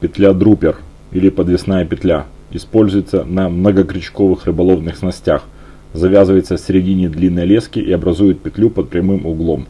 Петля друпер или подвесная петля. Используется на многокрючковых рыболовных снастях. Завязывается в середине длинной лески и образует петлю под прямым углом.